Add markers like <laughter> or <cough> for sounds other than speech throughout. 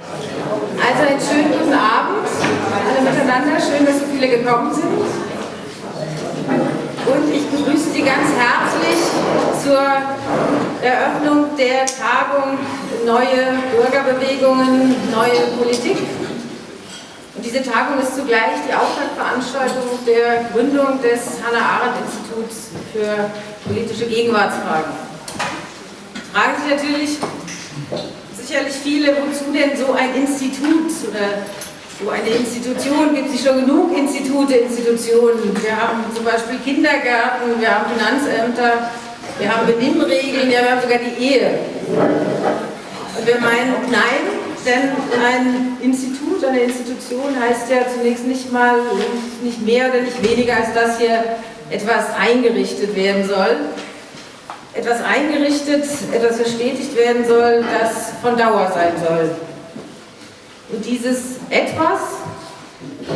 Also einen schönen guten Abend alle miteinander. Schön, dass so viele gekommen sind. Und ich begrüße Sie ganz herzlich zur Eröffnung der Tagung Neue Bürgerbewegungen, neue Politik. Und diese Tagung ist zugleich die Auftaktveranstaltung der Gründung des Hannah-Arendt-Instituts für politische Gegenwartsfragen. Fragen Sie natürlich sicherlich viele, wozu denn so ein Institut oder so eine Institution, gibt es schon genug Institute, Institutionen. Wir haben zum Beispiel Kindergärten, wir haben Finanzämter, wir haben Benimmregeln, ja, wir haben sogar die Ehe. Und wir meinen, nein, denn ein Institut, eine Institution heißt ja zunächst nicht mal, nicht mehr oder nicht weniger, als dass hier etwas eingerichtet werden soll. Etwas eingerichtet, etwas verstetigt werden soll, das von Dauer sein soll. Und dieses Etwas,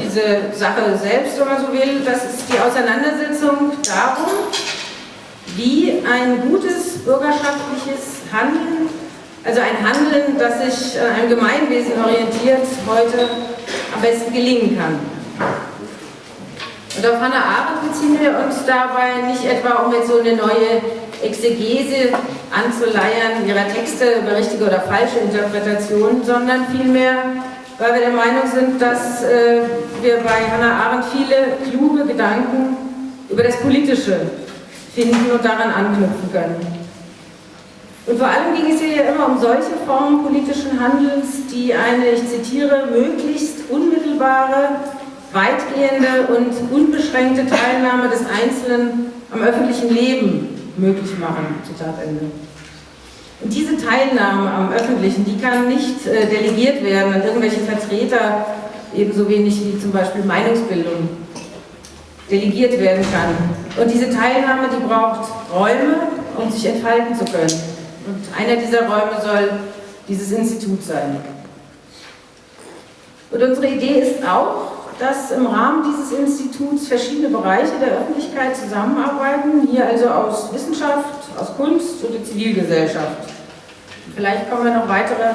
diese Sache selbst, wenn man so will, das ist die Auseinandersetzung darum, wie ein gutes bürgerschaftliches Handeln also ein Handeln, das sich an einem Gemeinwesen orientiert, heute am besten gelingen kann. Und auf Hannah Arendt beziehen wir uns dabei nicht etwa, um jetzt so eine neue Exegese anzuleiern ihrer Texte über richtige oder falsche Interpretationen, sondern vielmehr, weil wir der Meinung sind, dass äh, wir bei Hannah Arendt viele kluge Gedanken über das Politische finden und daran anknüpfen können. Und vor allem ging es hier ja immer um solche Formen politischen Handelns, die eine, ich zitiere, möglichst unmittelbare, weitgehende und unbeschränkte Teilnahme des Einzelnen am öffentlichen Leben möglich machen. Zitat Ende. Und diese Teilnahme am Öffentlichen, die kann nicht äh, delegiert werden an irgendwelche Vertreter, ebenso wenig wie zum Beispiel Meinungsbildung delegiert werden kann. Und diese Teilnahme, die braucht Räume, um sich entfalten zu können. Und einer dieser Räume soll dieses Institut sein. Und unsere Idee ist auch, dass im Rahmen dieses Instituts verschiedene Bereiche der Öffentlichkeit zusammenarbeiten, hier also aus Wissenschaft, aus Kunst oder Zivilgesellschaft. Vielleicht kommen noch weitere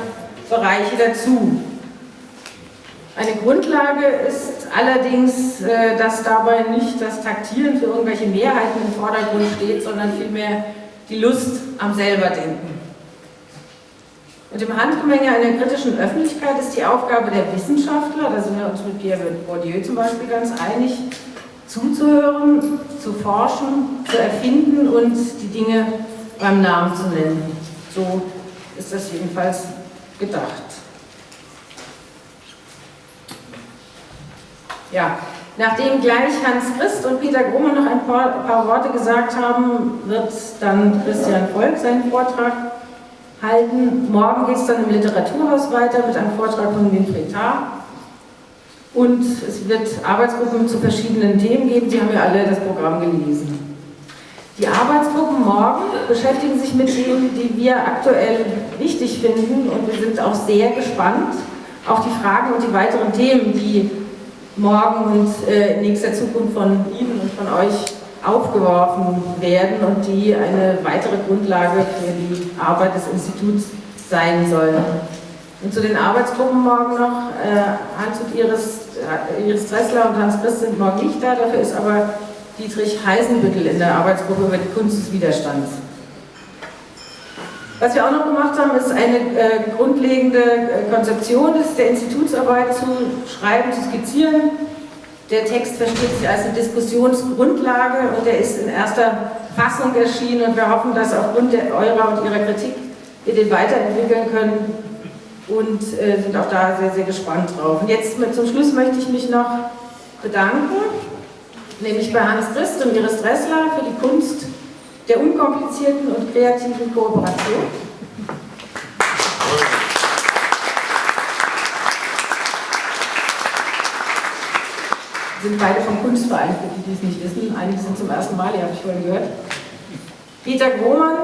Bereiche dazu. Eine Grundlage ist allerdings, äh, dass dabei nicht das Taktieren für irgendwelche Mehrheiten im Vordergrund steht, sondern vielmehr die Lust am Selberdenken. Und im Handgemenge einer kritischen Öffentlichkeit ist die Aufgabe der Wissenschaftler, da sind wir uns mit Pierre Bourdieu zum Beispiel ganz einig, zuzuhören, zu forschen, zu erfinden und die Dinge beim Namen zu nennen. So ist das jedenfalls gedacht. Ja, Nachdem gleich Hans Christ und Peter Grumme noch ein paar, paar Worte gesagt haben, wird dann Christian Volk seinen Vortrag halten. Morgen geht es dann im Literaturhaus weiter mit einem Vortrag von Winfried Tarr. Und es wird Arbeitsgruppen zu verschiedenen Themen geben. Sie haben ja alle das Programm gelesen. Die Arbeitsgruppen morgen beschäftigen sich mit Themen, die wir aktuell wichtig finden. Und wir sind auch sehr gespannt auf die Fragen und die weiteren Themen, die morgen und äh, in nächster Zukunft von Ihnen und von euch aufgeworfen werden und die eine weitere Grundlage für die Arbeit des Instituts sein sollen. Und zu den Arbeitsgruppen morgen noch, äh, Hans und Iris, äh, Iris Dressler und Hans Christ sind morgen nicht da, dafür ist aber Dietrich Heisenbüttel in der Arbeitsgruppe über die Kunst des Widerstands. Was wir auch noch gemacht haben, ist eine äh, grundlegende Konzeption der Institutsarbeit zu schreiben, zu skizzieren. Der Text versteht sich als eine Diskussionsgrundlage und er ist in erster Fassung erschienen und wir hoffen, dass aufgrund eurer und ihrer Kritik wir den weiterentwickeln können und äh, sind auch da sehr, sehr gespannt drauf. Und jetzt mit, zum Schluss möchte ich mich noch bedanken, nämlich bei Hans Christ und Iris Dressler für die Kunst der unkomplizierten und kreativen Kooperation. Sind beide vom Kunstverein, für die, die es nicht wissen. Einige sind zum ersten Mal, ihr habt ich vorhin gehört. Peter Grohmann,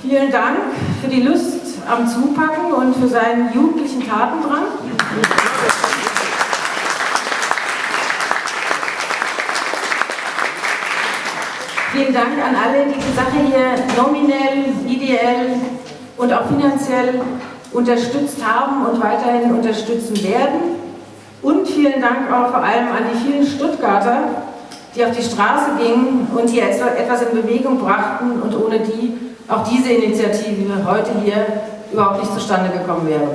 vielen Dank für die Lust am Zupacken und für seinen jugendlichen Tatendrang. Vielen Dank an alle, die die Sache hier nominell, ideell und auch finanziell unterstützt haben und weiterhin unterstützen werden. Und vielen Dank auch vor allem an die vielen Stuttgarter, die auf die Straße gingen und hier etwas in Bewegung brachten und ohne die auch diese Initiative heute hier überhaupt nicht zustande gekommen wäre.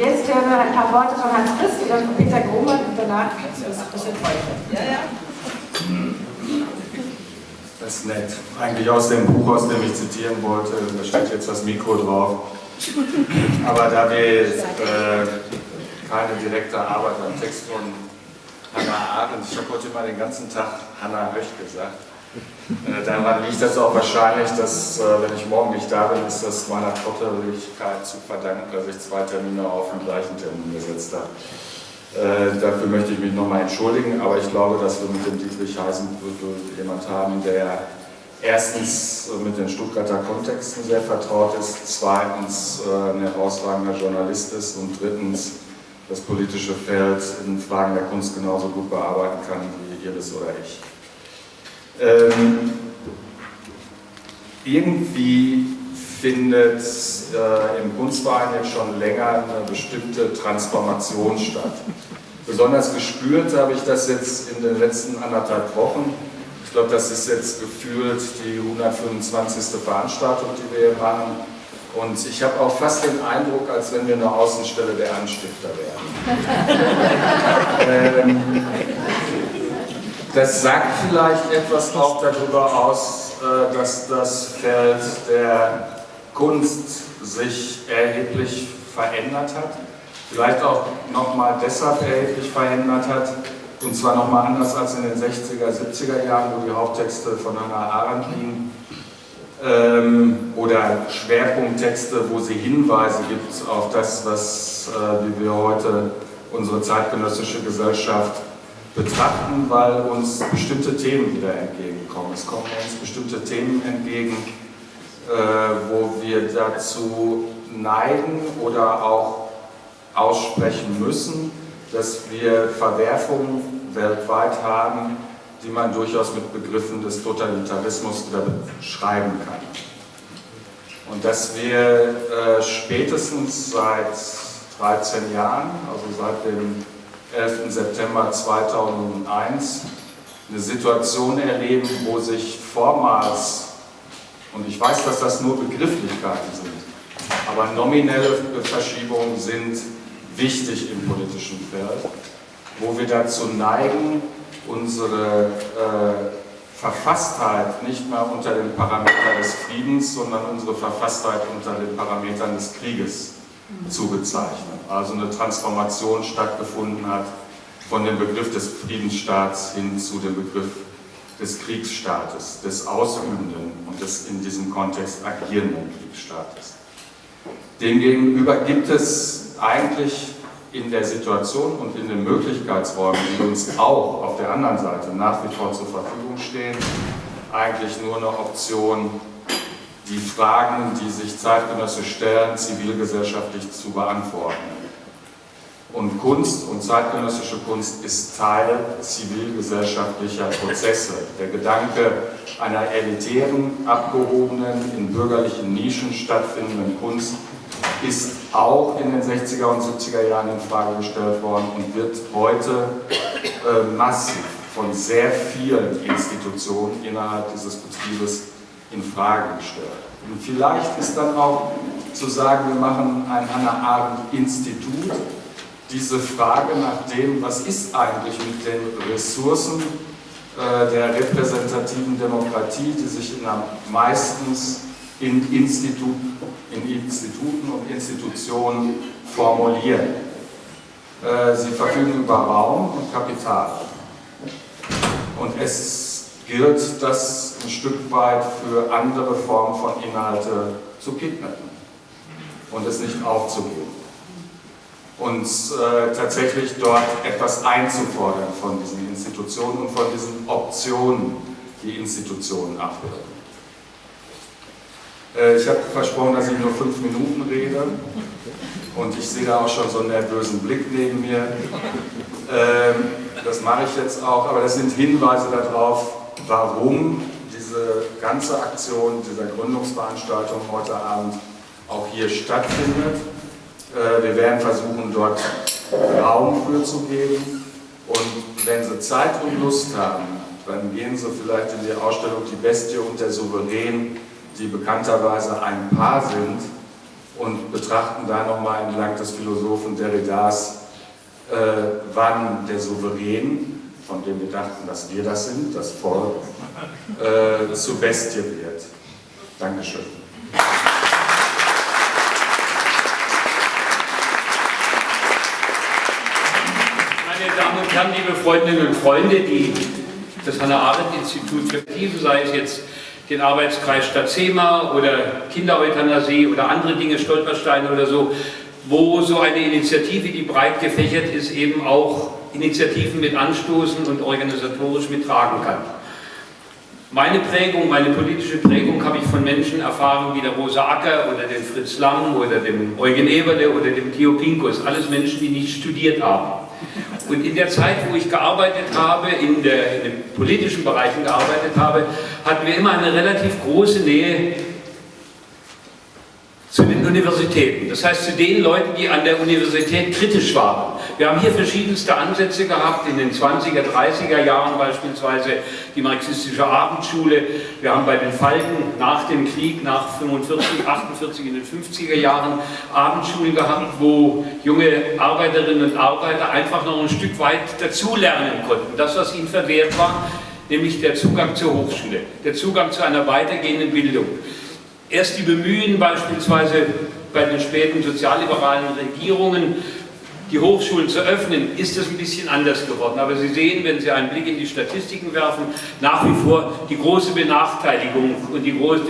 jetzt hören wir ein paar Worte von Hans Christ, dann von Peter Grohmann und danach das wird Ja, ja. Ist nett. Eigentlich aus dem Buch, aus dem ich zitieren wollte, da steht jetzt das Mikro drauf. Aber da wir äh, keine direkte Arbeit am Text von Hannah Arendt, ich habe heute mal den ganzen Tag Hannah Höch gesagt, äh, daran liegt das auch wahrscheinlich, dass, äh, wenn ich morgen nicht da bin, ist das meiner Trotteligkeit zu verdanken, dass ich zwei Termine auf den gleichen Termin gesetzt habe. Äh, dafür möchte ich mich nochmal entschuldigen, aber ich glaube, dass wir mit dem Dietrich Heisenbüttel jemand haben, der erstens mit den Stuttgarter Kontexten sehr vertraut ist, zweitens ein herausragender Journalist ist und drittens das politische Feld in Fragen der Kunst genauso gut bearbeiten kann wie Iris oder ich. Ähm, irgendwie findet äh, im Kunstverein jetzt schon länger eine bestimmte Transformation statt. Besonders gespürt habe ich das jetzt in den letzten anderthalb Wochen. Ich glaube, das ist jetzt gefühlt die 125. Veranstaltung, die wir hier machen. Und ich habe auch fast den Eindruck, als wenn wir eine Außenstelle der Anstifter wären. <laughs> ähm, das sagt vielleicht etwas auch darüber aus, äh, dass das Feld der Kunst sich erheblich verändert hat. Vielleicht auch nochmal deshalb erheblich verändert hat, und zwar nochmal anders als in den 60er, 70er Jahren, wo die Haupttexte von Hannah Arendt liegen, ähm, oder Schwerpunkttexte, wo sie Hinweise gibt auf das, was, äh, wie wir heute unsere zeitgenössische Gesellschaft betrachten, weil uns bestimmte Themen wieder entgegenkommen. Es kommen uns bestimmte Themen entgegen, wo wir dazu neigen oder auch aussprechen müssen, dass wir Verwerfungen weltweit haben, die man durchaus mit Begriffen des Totalitarismus beschreiben kann. Und dass wir äh, spätestens seit 13 Jahren, also seit dem 11. September 2001 eine Situation erleben, wo sich vormals, und ich weiß, dass das nur Begrifflichkeiten sind, aber nominelle Verschiebungen sind wichtig im politischen Feld, wo wir dazu neigen, unsere äh, Verfasstheit nicht mehr unter den Parametern des Friedens, sondern unsere Verfasstheit unter den Parametern des Krieges zu bezeichnen. Also eine Transformation stattgefunden hat von dem Begriff des Friedensstaats hin zu dem Begriff des Kriegsstaates, des ausübenden und des in diesem Kontext agierenden Kriegsstaates. Demgegenüber gibt es eigentlich in der Situation und in den Möglichkeitsräumen, die uns auch auf der anderen Seite nach wie vor zur Verfügung stehen, eigentlich nur eine Option, die Fragen, die sich Zeitgenosse stellen, zivilgesellschaftlich zu beantworten. Und Kunst und zeitgenössische Kunst ist Teil zivilgesellschaftlicher Prozesse. Der Gedanke einer elitären, abgehobenen, in bürgerlichen Nischen stattfindenden Kunst ist auch in den 60er und 70er Jahren in Frage gestellt worden und wird heute äh, massiv von sehr vielen Institutionen innerhalb dieses Betriebes in Frage gestellt. Und vielleicht ist dann auch zu sagen, wir machen ein Hannah Arendt Institut, diese Frage nach dem, was ist eigentlich mit den Ressourcen äh, der repräsentativen Demokratie, die sich in meistens in, Institut, in Instituten und Institutionen formulieren. Äh, sie verfügen über Raum und Kapital. Und es gilt, das ein Stück weit für andere Formen von Inhalte zu kidnappen und es nicht aufzugeben. Und äh, tatsächlich dort etwas einzufordern von diesen Institutionen und von diesen Optionen, die Institutionen abbilden. Äh, ich habe versprochen, dass ich nur fünf Minuten rede und ich sehe da auch schon so einen nervösen Blick neben mir. Ähm, das mache ich jetzt auch, aber das sind Hinweise darauf, warum diese ganze Aktion, dieser Gründungsveranstaltung heute Abend auch hier stattfindet. Äh, wir werden versuchen, dort Raum für zu geben. Und wenn Sie Zeit und Lust haben, dann gehen Sie vielleicht in die Ausstellung Die Bestie und der Souverän, die bekannterweise ein Paar sind, und betrachten da nochmal entlang des Philosophen Derridas, äh, wann der Souverän, von dem wir dachten, dass wir das sind, das Volk, äh, zu Bestie wird. Dankeschön. Meine Damen und Herren, liebe Freundinnen und Freunde, die, das Hannah-Arendt-Institut für Tiefe, sei es jetzt den Arbeitskreis Stadtzema oder Kindereuthanasie oder andere Dinge, Stolpersteine oder so, wo so eine Initiative, die breit gefächert ist, eben auch Initiativen mit anstoßen und organisatorisch mittragen kann. Meine Prägung, meine politische Prägung habe ich von Menschen erfahren wie der Rosa Acker oder dem Fritz Lang oder dem Eugen Eberle oder dem Theo Pinkus. Alles Menschen, die nicht studiert haben. Und in der Zeit, wo ich gearbeitet habe, in, der, in den politischen Bereichen gearbeitet habe, hatten wir immer eine relativ große Nähe zu den Universitäten. Das heißt zu den Leuten, die an der Universität kritisch waren. Wir haben hier verschiedenste Ansätze gehabt, in den 20er, 30er Jahren beispielsweise die marxistische Abendschule. Wir haben bei den Falken nach dem Krieg, nach 45, 48 in den 50er Jahren Abendschulen gehabt, wo junge Arbeiterinnen und Arbeiter einfach noch ein Stück weit dazulernen konnten. Das, was ihnen verwehrt war, nämlich der Zugang zur Hochschule, der Zugang zu einer weitergehenden Bildung. Erst die Bemühen beispielsweise bei den späten sozialliberalen Regierungen, die Hochschulen zu öffnen, ist es ein bisschen anders geworden. Aber Sie sehen, wenn Sie einen Blick in die Statistiken werfen, nach wie vor die große Benachteiligung und die große,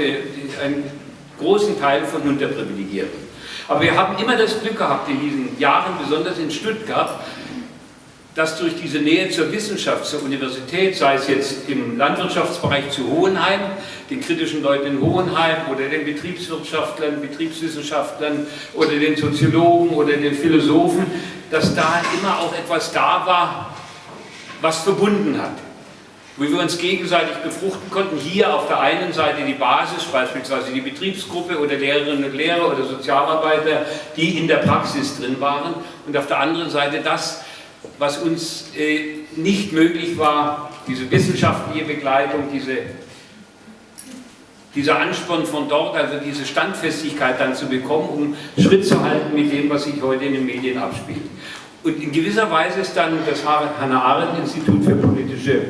einen großen Teil von Unterprivilegierten. Aber wir haben immer das Glück gehabt in diesen Jahren, besonders in Stuttgart, dass durch diese Nähe zur Wissenschaft, zur Universität, sei es jetzt im Landwirtschaftsbereich zu Hohenheim, den kritischen Leuten in Hohenheim oder den Betriebswirtschaftlern, Betriebswissenschaftlern oder den Soziologen oder den Philosophen, dass da immer auch etwas da war, was verbunden hat. Wo wir uns gegenseitig befruchten konnten, hier auf der einen Seite die Basis, beispielsweise die Betriebsgruppe oder Lehrerinnen und Lehrer oder Sozialarbeiter, die in der Praxis drin waren und auf der anderen Seite das, was uns äh, nicht möglich war, diese wissenschaftliche Begleitung, diese, dieser Ansporn von dort, also diese Standfestigkeit dann zu bekommen, um Schritt zu halten mit dem, was sich heute in den Medien abspielt. Und in gewisser Weise ist dann das Hannah-Arendt-Institut für politische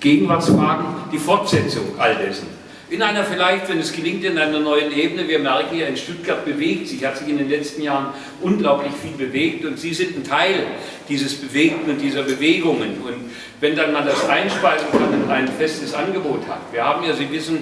Gegenwartsfragen die Fortsetzung all dessen. In einer vielleicht, wenn es gelingt, in einer neuen Ebene, wir merken ja, in Stuttgart bewegt sich, hat sich in den letzten Jahren unglaublich viel bewegt und Sie sind ein Teil dieses Bewegten und dieser Bewegungen. Und wenn dann man das einspeisen kann und ein festes Angebot hat. Wir haben ja, Sie wissen,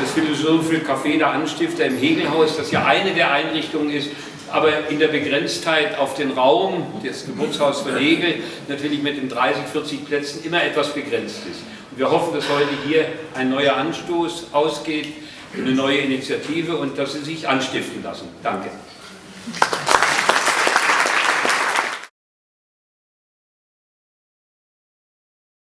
das Philosophische Café der Anstifter im Hegelhaus, das ja eine der Einrichtungen ist, aber in der Begrenztheit auf den Raum, das Geburtshaus von Hegel, natürlich mit den 30, 40 Plätzen immer etwas begrenzt ist. Wir hoffen, dass heute hier ein neuer Anstoß ausgeht, eine neue Initiative und dass Sie sich anstiften lassen. Danke.